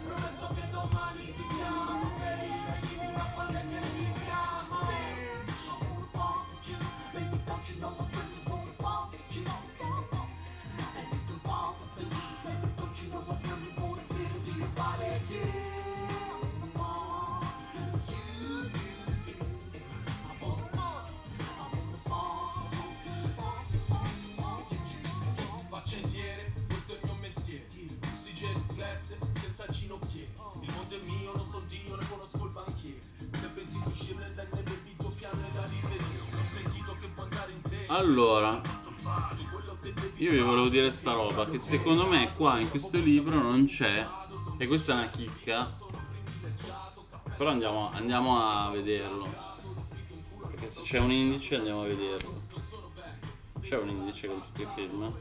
Allora, io vi volevo dire sta roba, che secondo me qua in questo libro non c'è, e questa è una chicca, però andiamo, andiamo a vederlo, perché se c'è un indice andiamo a vederlo. C'è un indice con tutti i film?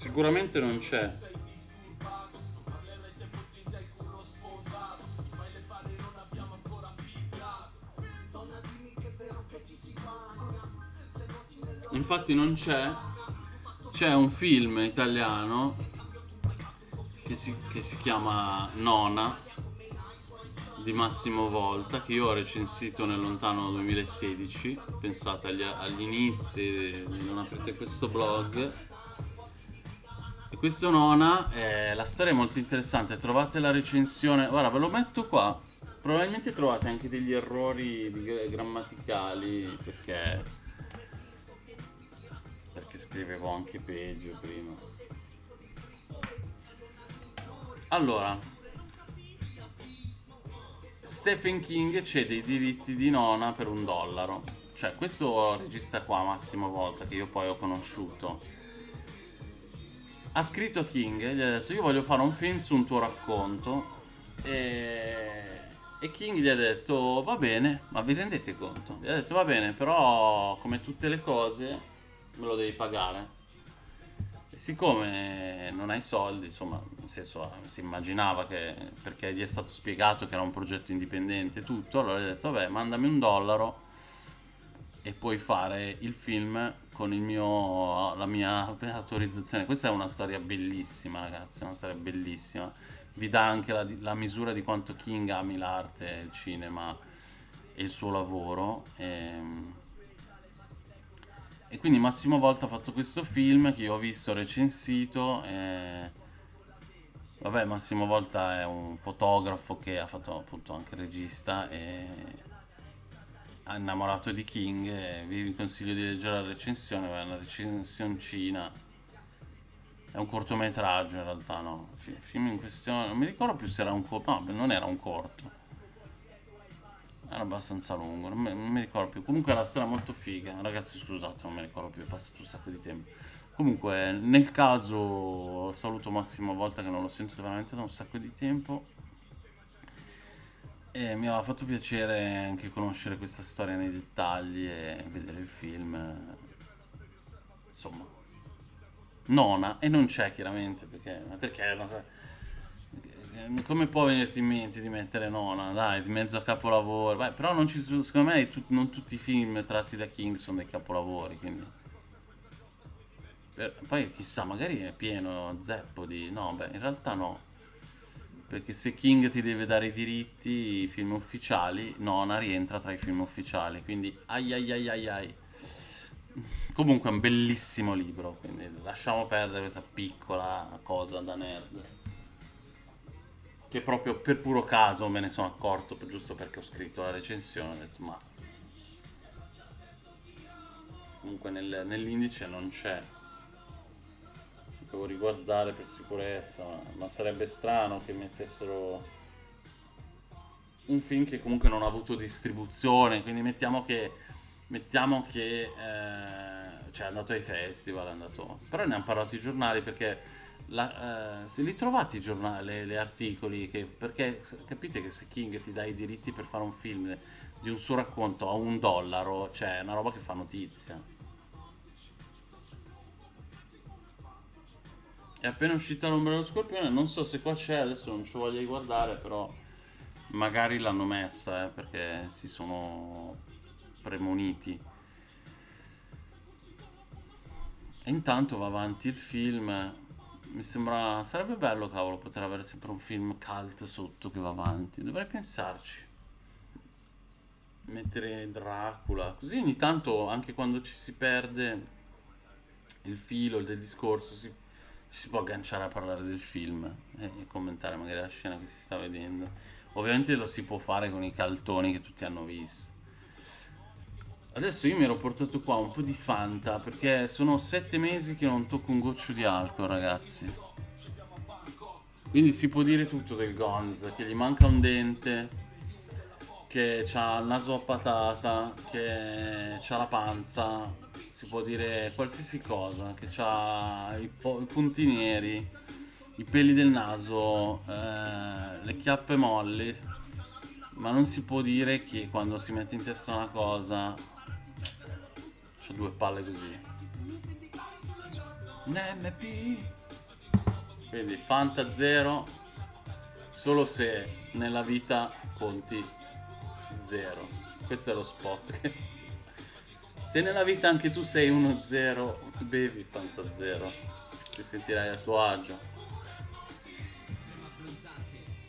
Sicuramente non c'è. infatti non c'è c'è un film italiano che si, che si chiama Nona di Massimo Volta che io ho recensito nel lontano 2016 pensate agli, agli inizi non aprite questo blog e questo Nona eh, la storia è molto interessante trovate la recensione guarda ve lo metto qua probabilmente trovate anche degli errori grammaticali perché perché scrivevo anche peggio prima. Allora, Stephen King cede i diritti di Nona per un dollaro. Cioè, questo regista qua, Massimo Volta, che io poi ho conosciuto, ha scritto King, gli ha detto io voglio fare un film su un tuo racconto e, e King gli ha detto va bene, ma vi rendete conto? Gli ha detto va bene, però come tutte le cose me lo devi pagare. E siccome non hai soldi, insomma, nel senso si immaginava che perché gli è stato spiegato che era un progetto indipendente e tutto, allora gli ha detto vabbè mandami un dollaro e puoi fare il film con mio, la mia autorizzazione. Questa è una storia bellissima, ragazzi, una storia bellissima. Vi dà anche la, la misura di quanto King ami l'arte, il cinema e il suo lavoro. E, ehm, e quindi Massimo Volta ha fatto questo film che io ho visto recensito. E... Vabbè, Massimo Volta è un fotografo che ha fatto appunto anche regista e innamorato di King. E vi consiglio di leggere la recensione, è una recensioncina. È un cortometraggio in realtà, no? Il film in questione, non mi ricordo più se era un corto, no, non era un corto era abbastanza lungo, non mi, non mi, ricordo più. Comunque la storia è molto figa. Ragazzi, scusate, non mi ricordo più, è passato un sacco di tempo. Comunque, nel caso, saluto Massimo volta che non l'ho sentito veramente da un sacco di tempo. E mi aveva fatto piacere anche conoscere questa storia nei dettagli e vedere il film. Insomma, nona, e non c'è chiaramente perché, perché è una come può venirti in mente di mettere nona? Dai, di mezzo a capolavoro. Beh, però non ci sono, secondo me tu, non tutti i film tratti da King sono dei capolavori, quindi... Per, poi chissà, magari è pieno zeppo di... No, beh, in realtà no. Perché se King ti deve dare i diritti, i film ufficiali, Nona rientra tra i film ufficiali, quindi ai ai ai ai ai. Comunque è un bellissimo libro, quindi lasciamo perdere questa piccola cosa da nerd che proprio per puro caso me ne sono accorto, giusto perché ho scritto la recensione, ho detto ma... Comunque nel, nell'indice non c'è. Devo riguardare per sicurezza, ma, sarebbe strano che mettessero... un film che comunque non ha avuto distribuzione, quindi mettiamo che, mettiamo che eh, cioè è andato ai festival, è andato... però ne hanno parlato i giornali perché la, eh, se li trovate i giornali, gli articoli, che, perché capite che se King ti dà i diritti per fare un film di un suo racconto a un dollaro, cioè è una roba che fa notizia. È appena uscita l'ombra dello scorpione, non so se qua c'è, adesso non ci voglio guardare, però magari l'hanno messa, eh, perché si sono premoniti. E intanto va avanti il film. Mi sembra... sarebbe bello, cavolo, poter avere sempre un film cult sotto che va avanti. Dovrei pensarci. Mettere Dracula. Così ogni tanto, anche quando ci si perde il filo del discorso, si si può agganciare a parlare del film e commentare magari la scena che si sta vedendo. Ovviamente lo si può fare con i caltoni che tutti hanno visto. Adesso io mi ero portato qua un po' di Fanta perché sono sette mesi che non tocco un goccio di alcol, ragazzi. Quindi si può dire tutto del Gonz, che gli manca un dente, che ha il naso a patata, che ha la panza, si può dire qualsiasi cosa, che ha i, i, punti neri, i peli del naso, eh, le chiappe molli, ma non si può dire che quando si mette in testa una cosa c'ha due palle così. NMP Quindi Fanta 0 solo se nella vita conti 0. Questo è lo spot *laughs* Se nella vita anche tu sei 1-0, bevi Fanta 0, ti sentirai a tuo agio.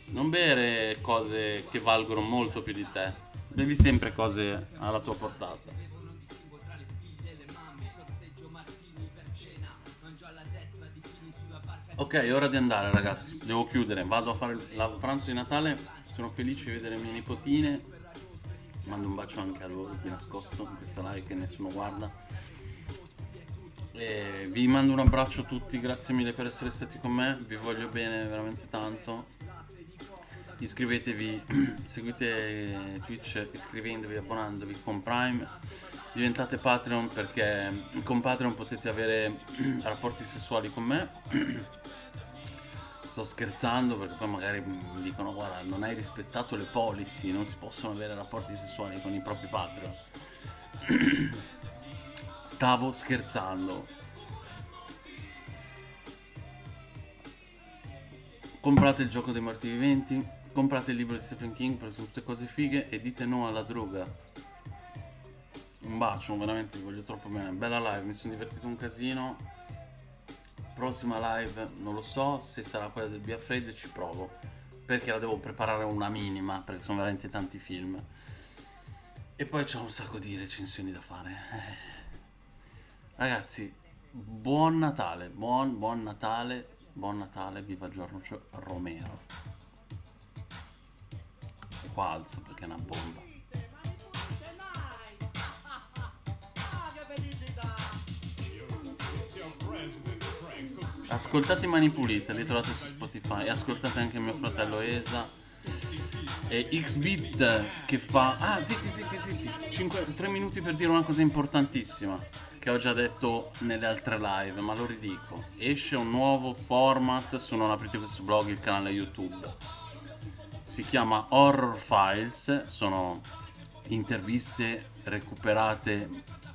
Non bere cose che valgono molto più di te, bevi sempre cose alla tua portata. Ok, è ora di andare ragazzi, devo chiudere, vado a fare il pranzo di Natale, sono felice di vedere mie nipotine mando un bacio anche a loro di nascosto in questa live che nessuno guarda. E vi mando un abbraccio a tutti grazie mille per essere stati con me vi voglio bene veramente tanto. Iscrivetevi *clears throat* seguite Twitch iscrivendovi abbonandovi con Prime. Diventate Patreon perché con Patreon potete avere *clears throat* rapporti sessuali con me *clears throat* sto scherzando perché poi magari mi dicono guarda non hai rispettato le policy, non si possono avere rapporti sessuali con i propri Patreon. *clears throat* Stavo scherzando. Comprate il gioco dei morti viventi, comprate il libro di Stephen King per tutte cose fighe e dite no alla droga. Un bacio, veramente vi voglio troppo bene. Bella live, mi sono divertito un casino prossima live non lo so, se sarà quella del Be Afraid ci provo, perché la devo preparare una minima, perché sono veramente tanti film. E poi c'ho un sacco di recensioni da fare. Eh. Ragazzi, buon Natale, buon, buon Natale, buon Natale, viva Giorgio Romero. Qua alzo perché è una bomba. Ascoltate Mani Pulite, li trovate su Spotify. Ascoltate anche mio fratello Esa. E Xbit che fa... Ah, zitti, zitti, zitti. 5, 3 minuti per dire una cosa importantissima. Che ho già detto nelle altre live, ma lo ridico. Esce un nuovo format su Non aprite questo blog, il canale YouTube. Si chiama Horror Files. Sono interviste recuperate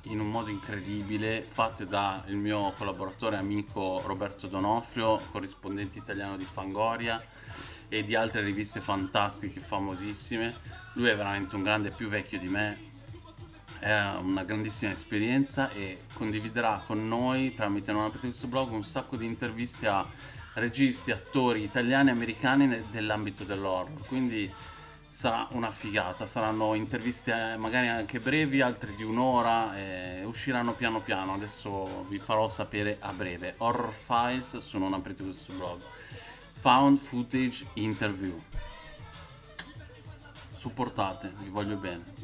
in un modo incredibile, fatte dal mio collaboratore e amico Roberto Donofrio, corrispondente italiano di Fangoria e di altre riviste fantastiche, famosissime. Lui è veramente un grande più vecchio di me, è una grandissima esperienza e condividerà con noi tramite Non aprite questo blog un sacco di interviste a registi, attori italiani e americani dell'ambito dell'horror. Quindi sarà una figata, saranno interviste eh, magari anche brevi, altre di un'ora, e usciranno piano piano, adesso vi farò sapere a breve. Horror Files su Non aprite questo blog. Found Footage Interview. Supportate, vi voglio bene.